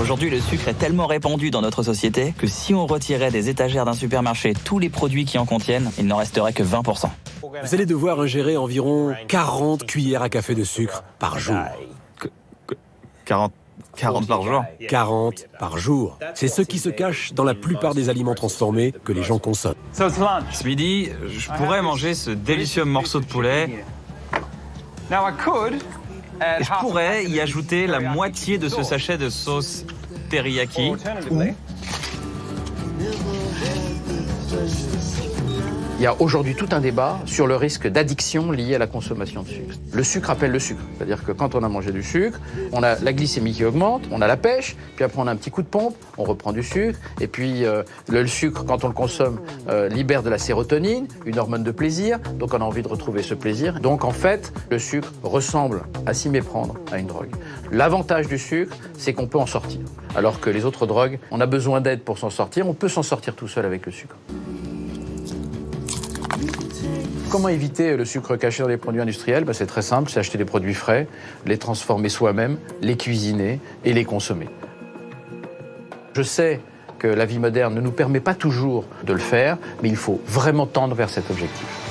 Aujourd'hui, le sucre est tellement répandu dans notre société que si on retirait des étagères d'un supermarché tous les produits qui en contiennent, il n'en resterait que 20%. Vous allez devoir ingérer environ 40 cuillères à café de sucre par jour. 40, 40 par jour? 40 par jour. C'est ce qui se cache dans la plupart des aliments transformés que les gens consomment. Ce midi, je pourrais manger ce délicieux morceau de poulet et je pourrais y ajouter la moitié de ce sachet de sauce teriyaki. Ou Il y a aujourd'hui tout un débat sur le risque d'addiction lié à la consommation de sucre. Le sucre appelle le sucre. C'est-à-dire que quand on a mangé du sucre, on a la glycémie qui augmente, on a la pêche, puis après on a un petit coup de pompe, on reprend du sucre, et puis euh, le, sucre, quand on le consomme, euh, libère de la sérotonine, une hormone de plaisir, donc on a envie de retrouver ce plaisir. Donc en fait, le sucre ressemble à s'y méprendre à une drogue. L'avantage du sucre, c'est qu'on peut en sortir. Alors que les autres drogues, on a besoin d'aide pour s'en sortir, on peut s'en sortir tout seul avec le sucre. Comment éviter le sucre caché dans les produits industriels Ben, C'est très simple, c'est acheter des produits frais, les transformer soi-même, les cuisiner et les consommer. Je sais que la vie moderne ne nous permet pas toujours de le faire, mais il faut vraiment tendre vers cet objectif.